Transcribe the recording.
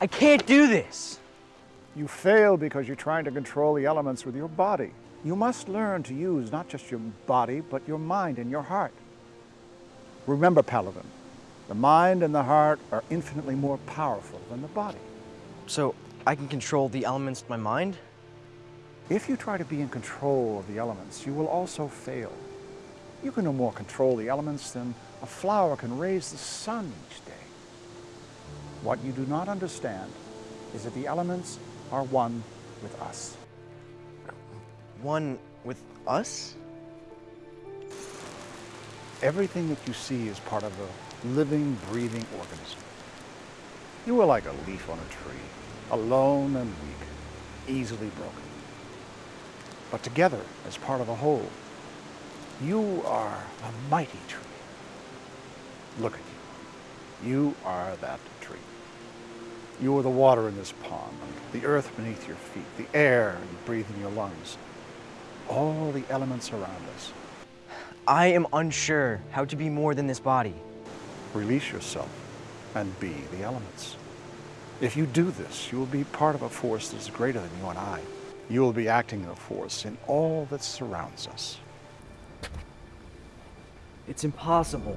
I can't do this. You fail because you're trying to control the elements with your body. You must learn to use not just your body, but your mind and your heart. Remember, Paladin, the mind and the heart are infinitely more powerful than the body. So I can control the elements with my mind? If you try to be in control of the elements, you will also fail. You can no more control the elements than a flower can raise the sun each day. What you do not understand is that the elements are one with us. One with us? Everything that you see is part of a living, breathing organism. You are like a leaf on a tree, alone and weak, easily broken. But together, as part of a whole, you are a mighty tree. Look at you. You are that tree. You are the water in this pond, the earth beneath your feet, the air you breathe in your lungs, all the elements around us. I am unsure how to be more than this body. Release yourself and be the elements. If you do this, you will be part of a force that is greater than you and I. You will be acting in a force in all that surrounds us. It's impossible.